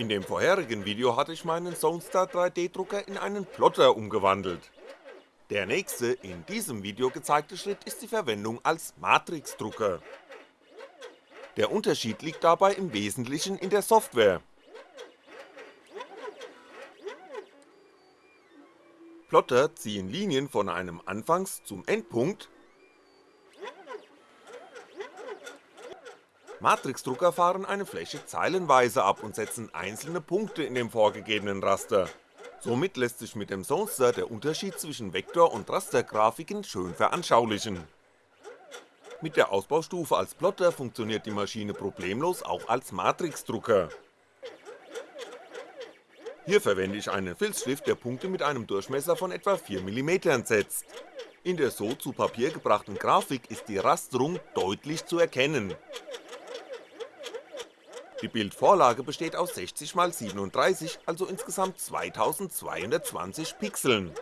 In dem vorherigen Video hatte ich meinen Zonestar 3D Drucker in einen Plotter umgewandelt. Der nächste, in diesem Video gezeigte Schritt ist die Verwendung als Matrix-Drucker. Der Unterschied liegt dabei im Wesentlichen in der Software. Plotter ziehen Linien von einem Anfangs zum Endpunkt Matrixdrucker fahren eine Fläche zeilenweise ab und setzen einzelne Punkte in dem vorgegebenen Raster. Somit lässt sich mit dem Zonester der Unterschied zwischen Vektor- und Rastergrafiken schön veranschaulichen. Mit der Ausbaustufe als Plotter funktioniert die Maschine problemlos auch als Matrixdrucker. Hier verwende ich einen Filzstift, der Punkte mit einem Durchmesser von etwa 4mm setzt. In der so zu Papier gebrachten Grafik ist die Rasterung deutlich zu erkennen, die Bildvorlage besteht aus 60x37, also insgesamt 2220 Pixeln.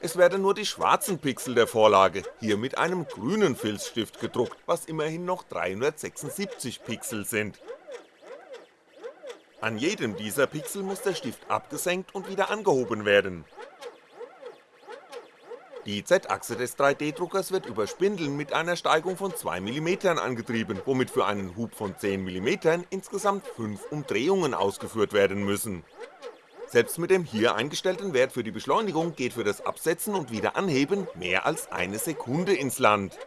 Es werden nur die schwarzen Pixel der Vorlage, hier mit einem grünen Filzstift gedruckt, was immerhin noch 376 Pixel sind. An jedem dieser Pixel muss der Stift abgesenkt und wieder angehoben werden die Z-Achse des 3D-Druckers wird über Spindeln mit einer Steigung von 2mm angetrieben, womit für einen Hub von 10mm insgesamt 5 Umdrehungen ausgeführt werden müssen. Selbst mit dem hier eingestellten Wert für die Beschleunigung geht für das Absetzen und Wiederanheben mehr als eine Sekunde ins Land.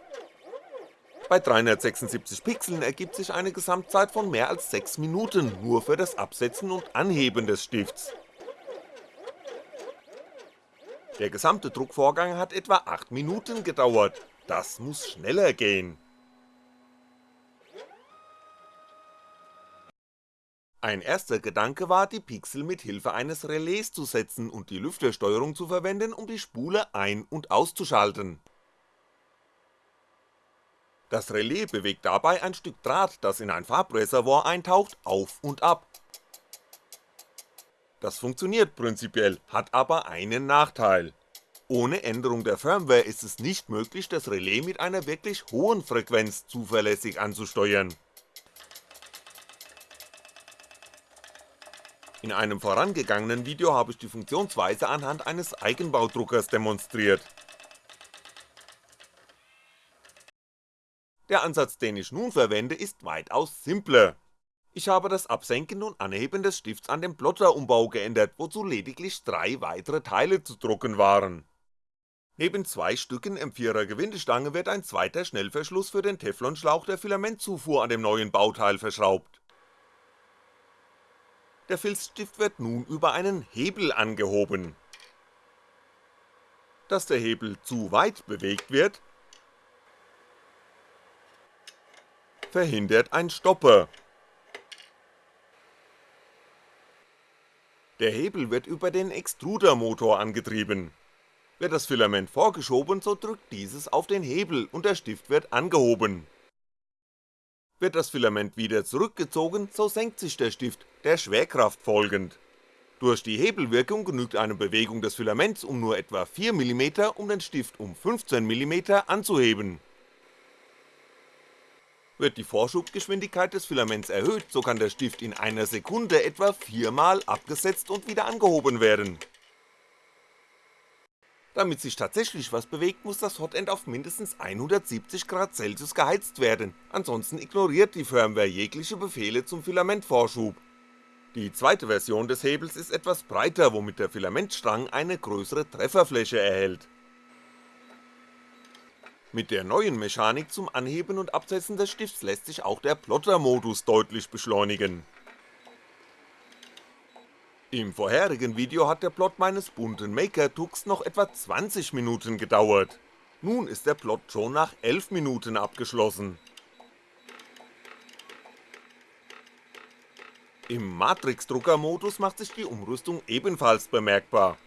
Bei 376 Pixeln ergibt sich eine Gesamtzeit von mehr als 6 Minuten nur für das Absetzen und Anheben des Stifts der gesamte Druckvorgang hat etwa 8 Minuten gedauert, das muss schneller gehen. Ein erster Gedanke war, die Pixel mit Hilfe eines Relais zu setzen und die Lüftersteuerung zu verwenden, um die Spule ein- und auszuschalten. Das Relais bewegt dabei ein Stück Draht, das in ein Farbreservoir eintaucht, auf und ab, das funktioniert prinzipiell, hat aber einen Nachteil. Ohne Änderung der Firmware ist es nicht möglich, das Relais mit einer wirklich hohen Frequenz zuverlässig anzusteuern. In einem vorangegangenen Video habe ich die Funktionsweise anhand eines Eigenbaudruckers demonstriert. Der Ansatz, den ich nun verwende, ist weitaus simpler. Ich habe das Absenken und Anheben des Stifts an den Plotterumbau geändert, wozu lediglich drei weitere Teile zu drucken waren. Neben zwei Stücken M4er Gewindestange wird ein zweiter Schnellverschluss für den Teflonschlauch der Filamentzufuhr an dem neuen Bauteil verschraubt. Der Filzstift wird nun über einen Hebel angehoben. Dass der Hebel zu weit bewegt wird, verhindert ein Stopper Der Hebel wird über den Extrudermotor angetrieben. Wird das Filament vorgeschoben, so drückt dieses auf den Hebel und der Stift wird angehoben. Wird das Filament wieder zurückgezogen, so senkt sich der Stift, der Schwerkraft folgend. Durch die Hebelwirkung genügt eine Bewegung des Filaments um nur etwa 4mm, um den Stift um 15mm anzuheben wird die Vorschubgeschwindigkeit des Filaments erhöht, so kann der Stift in einer Sekunde etwa viermal abgesetzt und wieder angehoben werden. Damit sich tatsächlich was bewegt, muss das Hotend auf mindestens 170 Grad Celsius geheizt werden, ansonsten ignoriert die Firmware jegliche Befehle zum Filamentvorschub. Die zweite Version des Hebels ist etwas breiter, womit der Filamentstrang eine größere Trefferfläche erhält mit der neuen Mechanik zum Anheben und Absetzen des Stifts lässt sich auch der Plotter-Modus deutlich beschleunigen. Im vorherigen Video hat der Plot meines bunten Maker-Tux noch etwa 20 Minuten gedauert, nun ist der Plot schon nach 11 Minuten abgeschlossen. Im Matrix-Drucker-Modus macht sich die Umrüstung ebenfalls bemerkbar,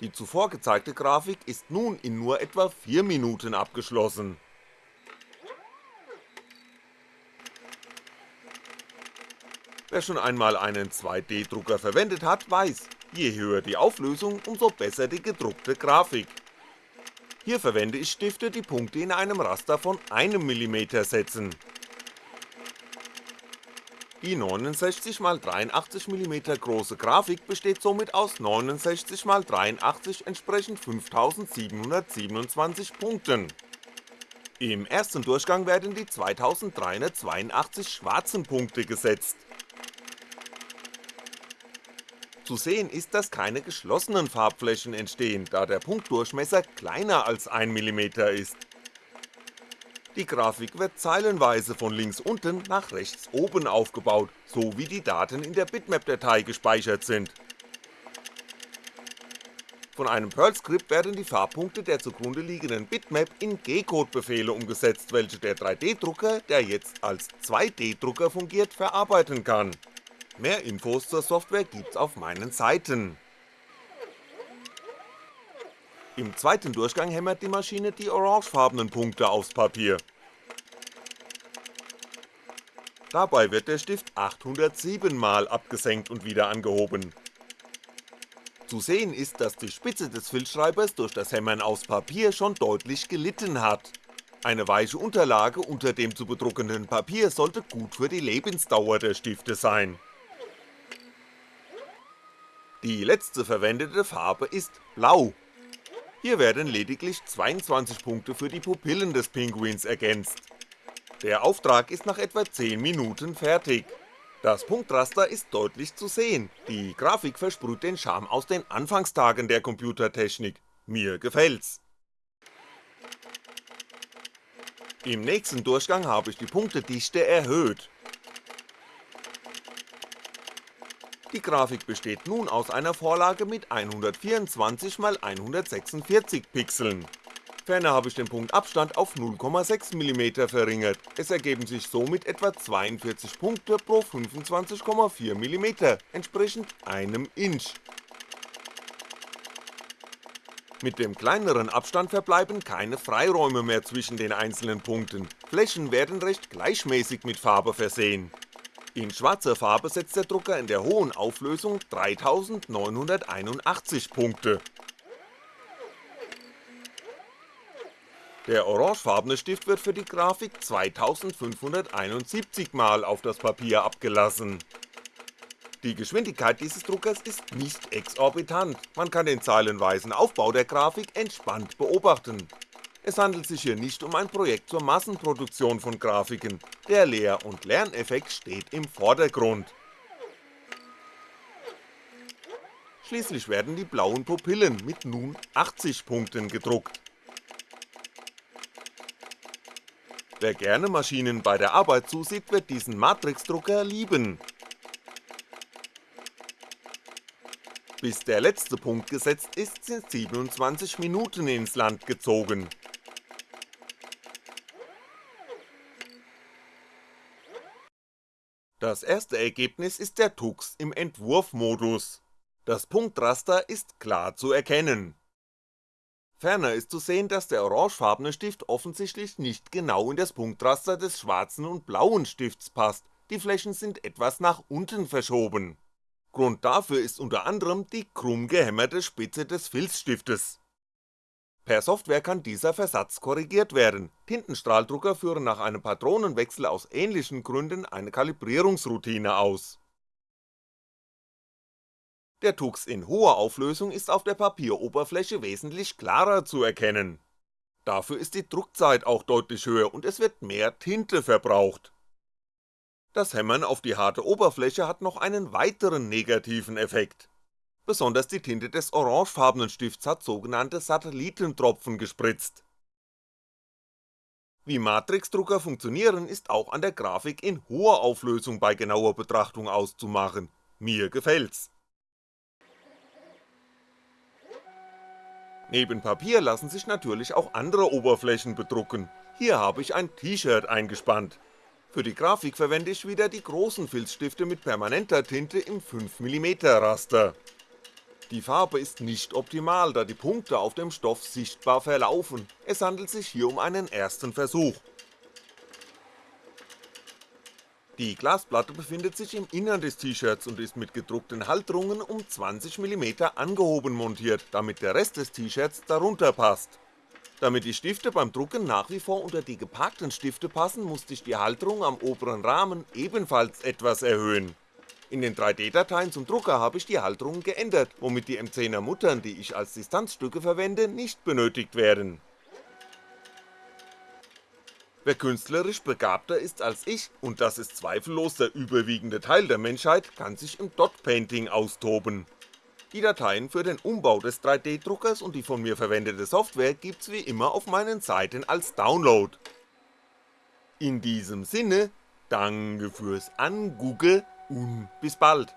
die zuvor gezeigte Grafik ist nun in nur etwa 4 Minuten abgeschlossen. Wer schon einmal einen 2D-Drucker verwendet hat, weiß, je höher die Auflösung, umso besser die gedruckte Grafik. Hier verwende ich Stifte, die Punkte in einem Raster von 1mm setzen. Die 69x83mm große Grafik besteht somit aus 69x83 entsprechend 5727 Punkten. Im ersten Durchgang werden die 2382 schwarzen Punkte gesetzt. Zu sehen ist, dass keine geschlossenen Farbflächen entstehen, da der Punktdurchmesser kleiner als 1mm ist. Die Grafik wird zeilenweise von links unten nach rechts oben aufgebaut, so wie die Daten in der Bitmap-Datei gespeichert sind. Von einem Perl-Skript werden die Farbpunkte der zugrunde liegenden Bitmap in G-Code-Befehle umgesetzt, welche der 3D-Drucker, der jetzt als 2D-Drucker fungiert, verarbeiten kann. Mehr Infos zur Software gibt's auf meinen Seiten. Im zweiten Durchgang hämmert die Maschine die orangefarbenen Punkte aufs Papier. Dabei wird der Stift 807 mal abgesenkt und wieder angehoben. Zu sehen ist, dass die Spitze des Filzschreibers durch das Hämmern aufs Papier schon deutlich gelitten hat. Eine weiche Unterlage unter dem zu bedruckenden Papier sollte gut für die Lebensdauer der Stifte sein. Die letzte verwendete Farbe ist Blau hier werden lediglich 22 Punkte für die Pupillen des Pinguins ergänzt. Der Auftrag ist nach etwa 10 Minuten fertig. Das Punktraster ist deutlich zu sehen, die Grafik versprüht den Charme aus den Anfangstagen der Computertechnik, mir gefällt's. Im nächsten Durchgang habe ich die Punktedichte erhöht, Die Grafik besteht nun aus einer Vorlage mit 124x146 Pixeln. Ferner habe ich den Punktabstand auf 0,6mm verringert, es ergeben sich somit etwa 42 Punkte pro 25,4mm, entsprechend einem Inch. Mit dem kleineren Abstand verbleiben keine Freiräume mehr zwischen den einzelnen Punkten, Flächen werden recht gleichmäßig mit Farbe versehen. In schwarzer Farbe setzt der Drucker in der hohen Auflösung 3981 Punkte. Der orangefarbene Stift wird für die Grafik 2571 mal auf das Papier abgelassen. Die Geschwindigkeit dieses Druckers ist nicht exorbitant, man kann den zeilenweisen Aufbau der Grafik entspannt beobachten es handelt sich hier nicht um ein Projekt zur Massenproduktion von Grafiken, der Lehr- und Lerneffekt steht im Vordergrund. Schließlich werden die blauen Pupillen mit nun 80 Punkten gedruckt. Wer gerne Maschinen bei der Arbeit zusieht, wird diesen Matrixdrucker lieben. Bis der letzte Punkt gesetzt ist, sind 27 Minuten ins Land gezogen. Das erste Ergebnis ist der Tux im Entwurfmodus. Das Punktraster ist klar zu erkennen. Ferner ist zu sehen, dass der orangefarbene Stift offensichtlich nicht genau in das Punktraster des schwarzen und blauen Stifts passt, die Flächen sind etwas nach unten verschoben. Grund dafür ist unter anderem die krumm gehämmerte Spitze des Filzstiftes. Per Software kann dieser Versatz korrigiert werden, Tintenstrahldrucker führen nach einem Patronenwechsel aus ähnlichen Gründen eine Kalibrierungsroutine aus. Der Tux in hoher Auflösung ist auf der Papieroberfläche wesentlich klarer zu erkennen. Dafür ist die Druckzeit auch deutlich höher und es wird mehr Tinte verbraucht. Das Hämmern auf die harte Oberfläche hat noch einen weiteren negativen Effekt besonders die Tinte des orangefarbenen Stifts hat sogenannte Satellitentropfen gespritzt. Wie Matrixdrucker funktionieren ist auch an der Grafik in hoher Auflösung bei genauer Betrachtung auszumachen, mir gefällt's. Neben Papier lassen sich natürlich auch andere Oberflächen bedrucken, hier habe ich ein T-Shirt eingespannt. Für die Grafik verwende ich wieder die großen Filzstifte mit permanenter Tinte im 5mm Raster. Die Farbe ist nicht optimal, da die Punkte auf dem Stoff sichtbar verlaufen, es handelt sich hier um einen ersten Versuch. Die Glasplatte befindet sich im Innern des T-Shirts und ist mit gedruckten Halterungen um 20mm angehoben montiert, damit der Rest des T-Shirts darunter passt. Damit die Stifte beim Drucken nach wie vor unter die geparkten Stifte passen, musste ich die Halterung am oberen Rahmen ebenfalls etwas erhöhen. In den 3D-Dateien zum Drucker habe ich die Halterung geändert, womit die M10er Muttern, die ich als Distanzstücke verwende, nicht benötigt werden. Wer künstlerisch begabter ist als ich, und das ist zweifellos der überwiegende Teil der Menschheit, kann sich im Dot-Painting austoben die Dateien für den Umbau des 3D-Druckers und die von mir verwendete Software gibt's wie immer auf meinen Seiten als Download. In diesem Sinne, danke fürs Angugge und bis bald.